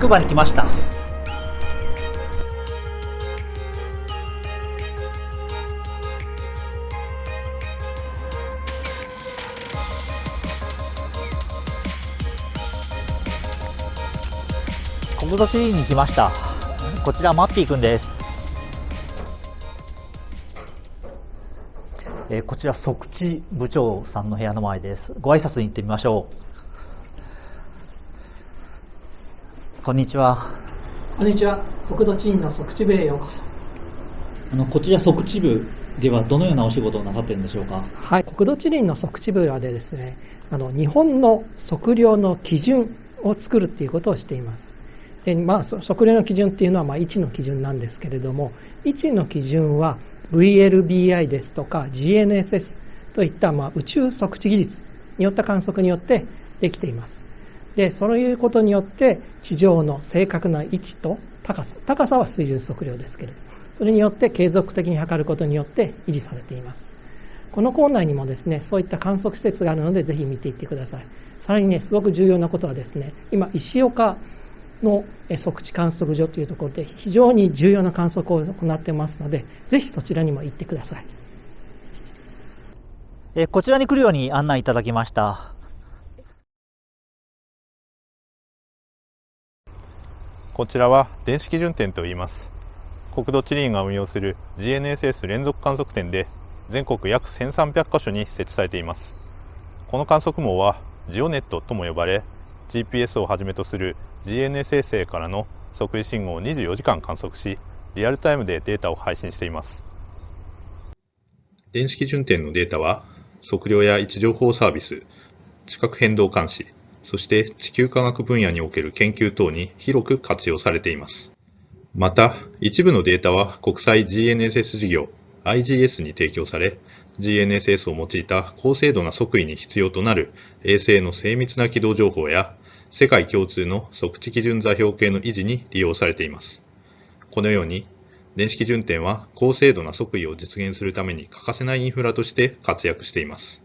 くばに来ました。国土地理に来ました。こちらマッピーくんです。えーこちら即地部長さんの部屋の前です。ご挨拶に行ってみましょう。こんにちは。こんにちは。国土地院の即地部へようこそ。あの、こちら即地部ではどのようなお仕事をなさっているんでしょうか？はい。国土地理院の即地部はでですね、あの、日本の測量の基準を作るっていうことをしています。で、まあ、そ測量の基準っていうのは、まあ、位置の基準なんですけれども、位置の基準は VLBI ですとか GNSS といった、まあ、宇宙測地技術によった観測によってできています。で、そういうことによって、地上の正確な位置と高さ、高さは水準測量ですけれども、それによって継続的に測ることによって維持されています。この校内にもですね、そういった観測施設があるので、ぜひ見ていってください。さらにね、すごく重要なことはですね、今、石岡のえ測地観測所というところで非常に重要な観測を行ってますので、ぜひそちらにも行ってください。えこちらに来るように案内いただきました。こちらは電子基準点と言います。国土地理院が運用する GNSS 連続観測点で全国約1300カ所に設置されています。この観測網はジオネットとも呼ばれ、GPS をはじめとする GNSS 衛星からの測位信号を24時間観測し、リアルタイムでデータを配信しています。電子基準点のデータは、測量や位置情報サービス、地殻変動監視、そして地球科学分野における研究等に広く活用されています。また、一部のデータは国際 GNSS 事業 IGS に提供され、GNSS を用いた高精度な測位に必要となる衛星の精密な軌道情報や、世界共通の測地基準座標系の維持に利用されています。このように、電子基準点は高精度な測位を実現するために欠かせないインフラとして活躍しています。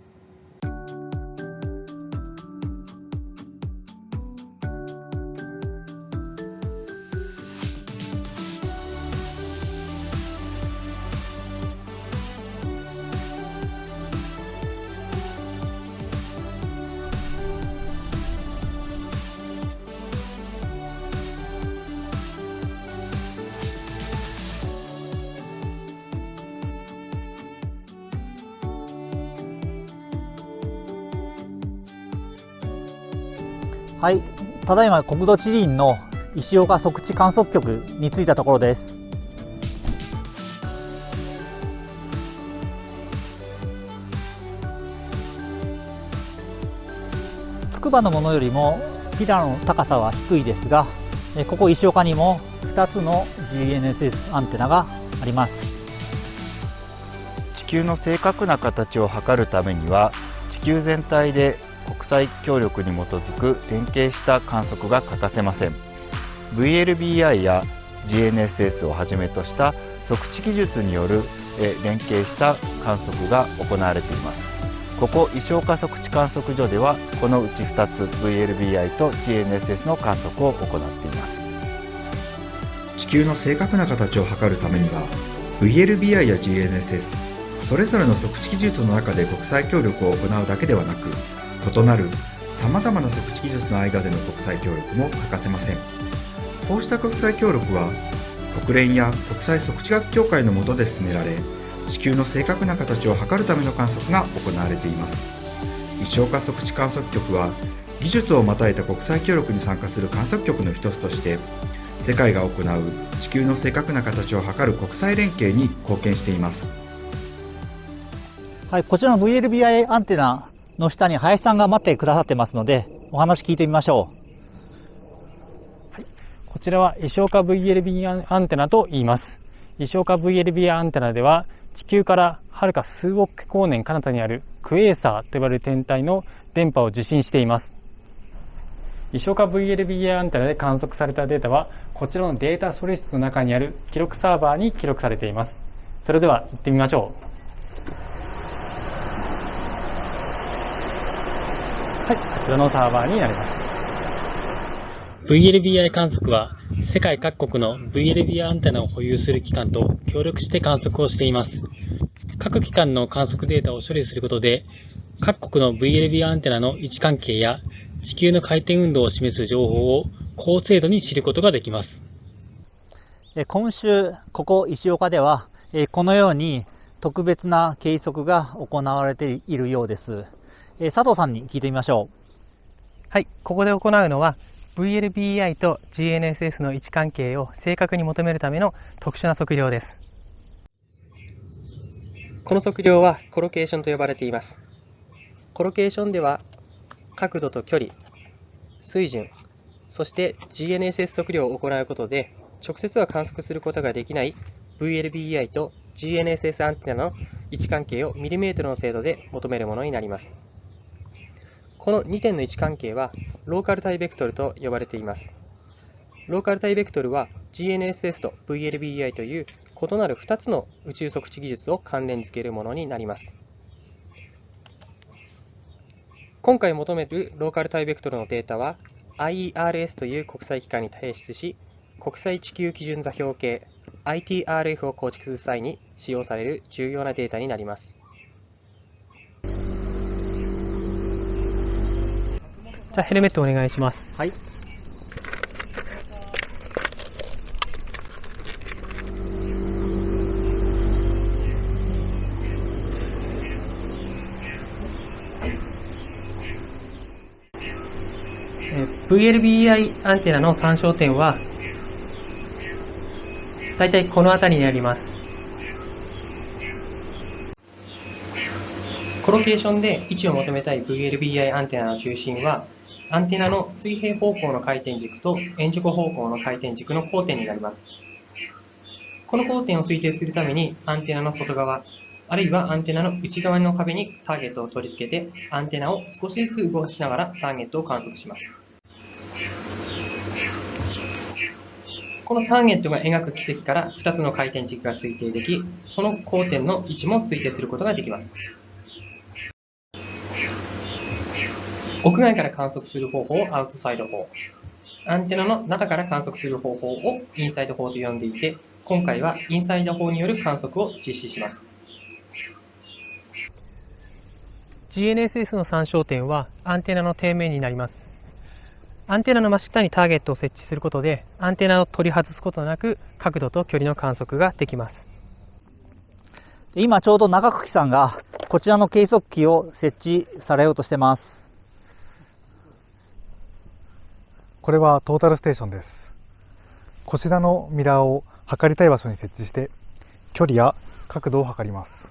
はい。ただいま国土地理院の石岡測地観測局に着いたところです。筑波のものよりもピラの高さは低いですが、えここ石岡にも2つの GNSS アンテナがあります。地球の正確な形を測るためには地球全体で国際協力に基づく連携した観測が欠かせません。VLBI や GNSS をはじめとした測地技術によるえ連携した観測が行われています。ここ石岡測地観測所ではこのうち2つ VLBI と GNSS の観測を行っています。地球の正確な形を測るためには VLBI や GNSS それぞれの測地技術の中で国際協力を行うだけではなく異なるさまざまな測地技術の間での国際協力も欠かせません。こうした国際協力は国連や国際測地学協会の下で進められ地球の正確な形を測るための観測が行われています。石岡測地観測局は技術をまたいた国際協力に参加する観測局の一つとして世界が行う地球の正確な形を測る国際連携に貢献しています。はい、こちらの VLBI アンテナの下に林さんが待ってくださってますので、お話聞いてみましょう。はいこちらは石岡 VLB アンテナと言います。石岡 VLB アンテナでは地球からはるか数億光年彼方にあるクエーサーと呼ばれる天体の電波を受信しています。石岡 VLB アンテナで観測されたデータはこちらのデータ処理室の中にある記録サーバーに記録されています。それでは行ってみましょう。はい、こちらのサーバーになります。VLBI 観測は世界各国の VLBI アンテナを保有する機関と協力して観測をしています。各機関の観測データを処理することで、各国の VLBI アンテナの位置関係や地球の回転運動を示す情報を高精度に知ることができます。今週、ここ石岡では、このように特別な計測が行われているようです。佐藤さんに聞いてみましょう。はい、ここで行うのは VLBI と GNSS の位置関係を正確に求めるための特殊な測量です。この測量はコロケーションと呼ばれています。コロケーションでは角度と距離、水準、そして GNSS 測量を行うことで直接は観測することができない VLBI と GNSS アンテナの位置関係をミリメートルの精度で求めるものになります。この2点の位置関係はローカルタイベクトルと呼ばれています。ローカルタイベクトルは GNSS と VLBI という異なる2つの宇宙測地技術を関連付けるものになります。今回求めるローカルタイベクトルのデータは IERS という国際機関に提出し、国際地球基準座標系 ITRF を構築する際に使用される重要なデータになります。じゃあヘルメットお願いします。はい。VLBI アンテナの参照点は、だいたいこの辺りにあります。コロケーションで位置を求めたい VLBI アンテナの中心は、アンテナの水平方向の回転軸と円直方向の回転軸の交点になります。この交点を推定するために、アンテナの外側、あるいはアンテナの内側の壁にターゲットを取り付けて、アンテナを少しずつ動かしながらターゲットを観測します。このターゲットが描く軌跡から2つの回転軸が推定でき、その交点の位置も推定することができます。屋外から観測する方法をアウトサイド法。アンテナの中から観測する方法をインサイド法と呼んでいて、今回はインサイド法による観測を実施します。GNSS の参照点はアンテナの底面になります。アンテナの真下にターゲットを設置することで、アンテナを取り外すことなく、角度と距離の観測ができます。今ちょうど長久さんが、こちらの計測器を設置されようとしてます。これはトータルステーションです。こちらのミラーを測りたい場所に設置して、距離や角度を測ります。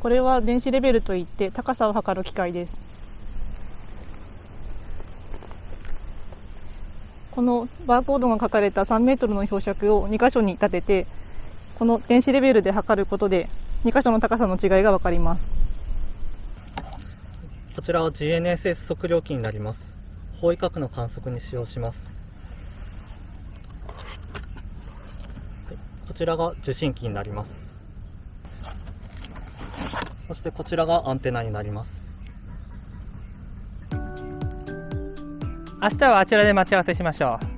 これは電子レベルといって高さを測る機械です。このバーコードが書かれた3メートルの標尺を2箇所に立てて、この電子レベルで測ることで2箇所の高さの違いがわかります。こちらは GNSS 測量器になります。方位角の観測に使用します。こちらが受信機になります。そしてこちらがアンテナになります。明日はあちらで待ち合わせしましょう。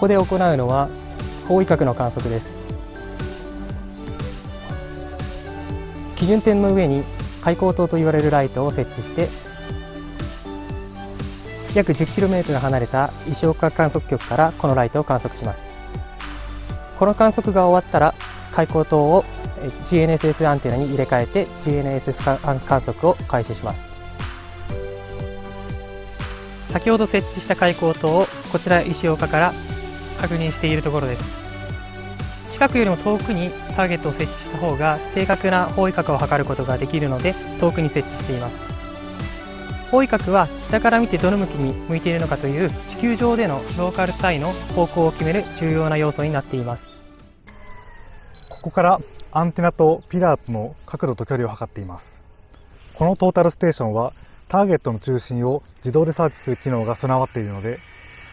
ここで行うのは方位角の観測です。基準点の上に開口灯と言われるライトを設置して約 10km 離れた石岡観測局からこのライトを観測します。この観測が終わったら開口灯を GNSS アンテナに入れ替えて GNSS 観測を開始します。先ほど設置した開口灯をこちら石岡から確認しているところです。近くよりも遠くにターゲットを設置した方が正確な方位角を測ることができるので遠くに設置しています。方位角は北から見てどの向きに向いているのかという地球上でのローカル単位の方向を決める重要な要素になっています。ここからアンテナとピラーとの角度と距離を測っています。このトータルステーションはターゲットの中心を自動でサーチする機能が備わっているので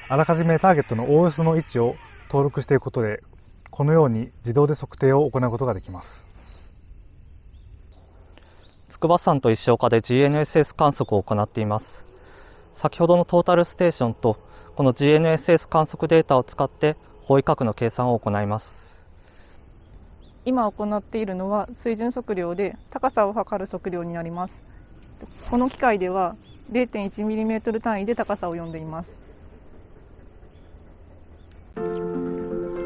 あらかじめターゲットのおおよその位置を登録していくことでこのように自動で測定を行うことができます。筑波山と石岡で GNSS 観測を行っています。先ほどのトータルステーションとこの GNSS 観測データを使って方位角の計算を行います。今行っているのは水準測量で高さを測る測量になります。この機械では 0.1mm 単位で高さを読んでいます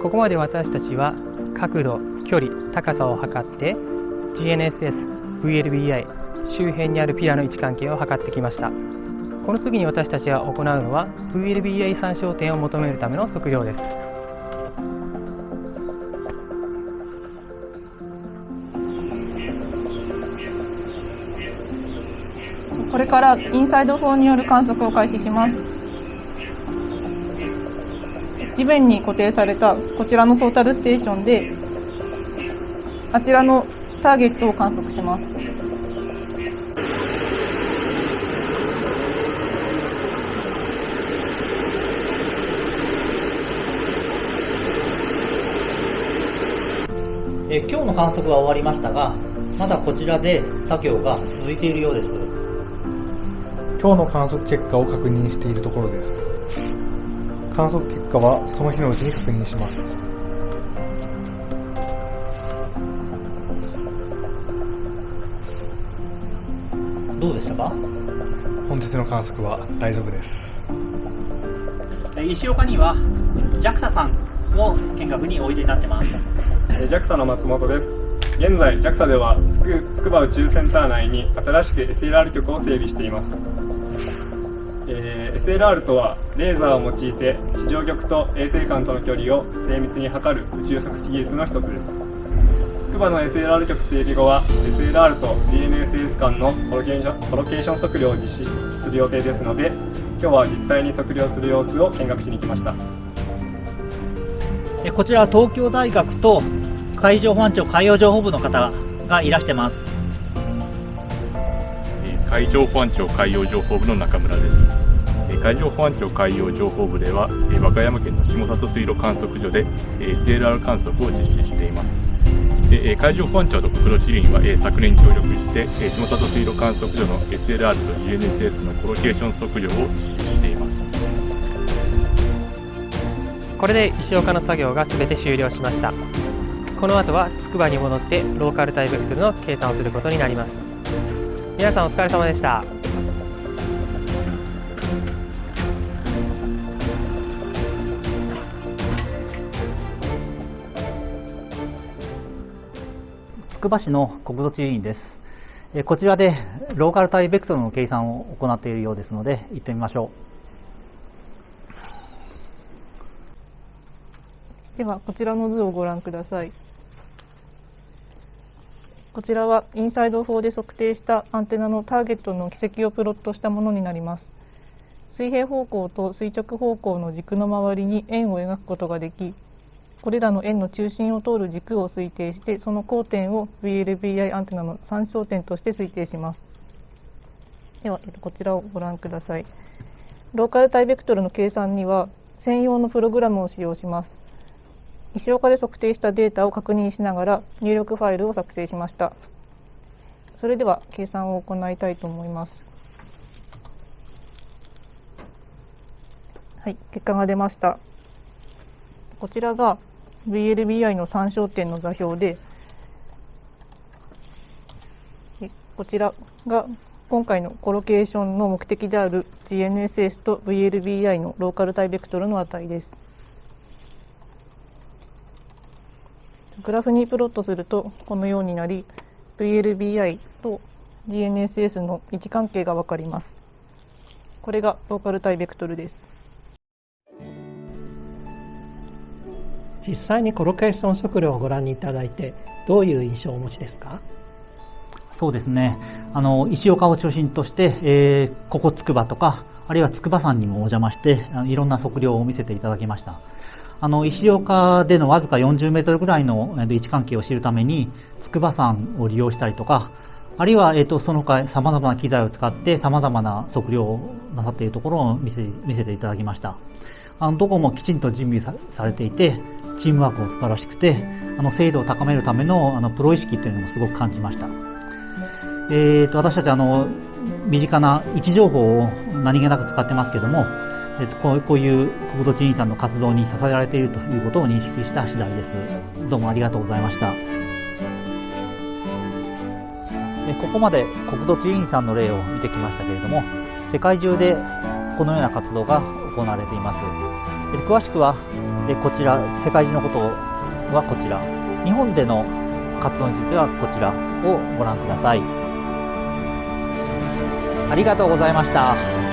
ここまで私たちは角度、距離、高さを測って GNSS、VLBI 周辺にあるピラの位置関係を測ってきました。この次に私たちが行うのは VLBI 参照点を求めるための測量です。これからインサイド4による観測を開始します。地面に固定されたこちらのトータルステーションであちらのターゲットを観測しますえ今日の観測は終わりましたが、まだこちらで作業が続いているようです。今日の観測結果を確認しているところです観測結果はその日のうちに確認します。どうでしたか？本日の観測は大丈夫です。石岡には JAXA さんを見学においでになってます。JAXA の松本です。現在 JAXA ではつく筑波宇宙センター内に新しく SLR 局を整備しています、えー SLR とはレーザーを用いて地上局と衛星間との距離を精密に測る宇宙測地技術の一つです筑波の SLR 局整備後は SLR と DNSS 間のコロケーションコロケーション測量を実施する予定ですので今日は実際に測量する様子を見学しに来ましたえこちらは東京大学と海上保安庁海洋情報部の方がいらしてます。えー海上保安庁海洋情報部の中村です。海上保安庁海洋情報部では、えー和歌山県の下里水路観測所で、えー SLR 観測を実施しています。でえー海上保安庁と国土地理院は、えー昨年協力して、えー下里水路観測所の SLR と GNSS のコロケーション測量を実施しています。これで石岡の作業が全て終了しましたこの後は筑波に戻ってローカルタイベクトルの計算をすることになります皆さんお疲れ様でしたくば市の国土地理院です。えこちらでローカルタイベクトルの計算を行っているようですので、行ってみましょう。ではこちらの図をご覧ください。こちらはインサイド4で測定したアンテナのターゲットの軌跡をプロットしたものになります。水平方向と垂直方向の軸の周りに円を描くことができこれらの円の中心を通る軸を推定してその交点を VLBI アンテナの参照点として推定します。ではこちらをご覧ください。ローカルタイベクトルの計算には専用のプログラムを使用します。石岡で測定したデータを確認しながら入力ファイルを作成しました。それでは計算を行いたいと思います。はい結果が出ました。こちらが VLBI の参照点の座標でこちらが今回のコロケーションの目的である GNSS と VLBI のローカルタイベクトルの値です。グラフにプロットするとこのようになり VLBI と GNSS の位置関係がわかります。これがローカルタイベクトルです。実際にコロケーション測量をご覧にいただいてどういう印象をお持ちですか？そうですね。あの、石岡を中心として、えー、ここ筑波とか、あるいは筑波山にもお邪魔して、いろんな測量を見せていただきました。あの、石岡でのわずか40メートルぐらいの位置関係を知るために、筑波山を利用したりとか、あるいは、えっ、ー、と、その他様々な機材を使って様々な測量をなさっているところを見せ見せていただきました。あの、どこもきちんと準備されていて、チームワークも素晴らしくて、あの、精度を高めるための、あの、プロ意識というのもすごく感じました。えっ、ー、と、私たちあの、身近な位置情報を何気なく使ってますけども、えっ、ー、と、こうこういう国土地理院さんの活動に支えられているということを認識した次第です。どうもありがとうございました。ここまで国土地理院さんの例を見てきましたけれども世界中でこのような活動が行われています詳しくはでこちら世界中のことはこちら日本での活動についてはこちらをご覧くださいありがとうございました。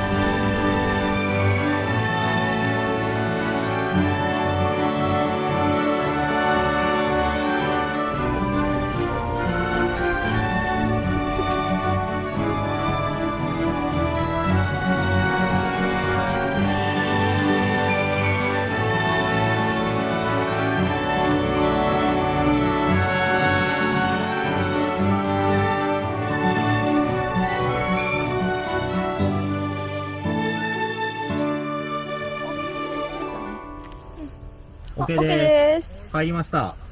OK です。帰りました。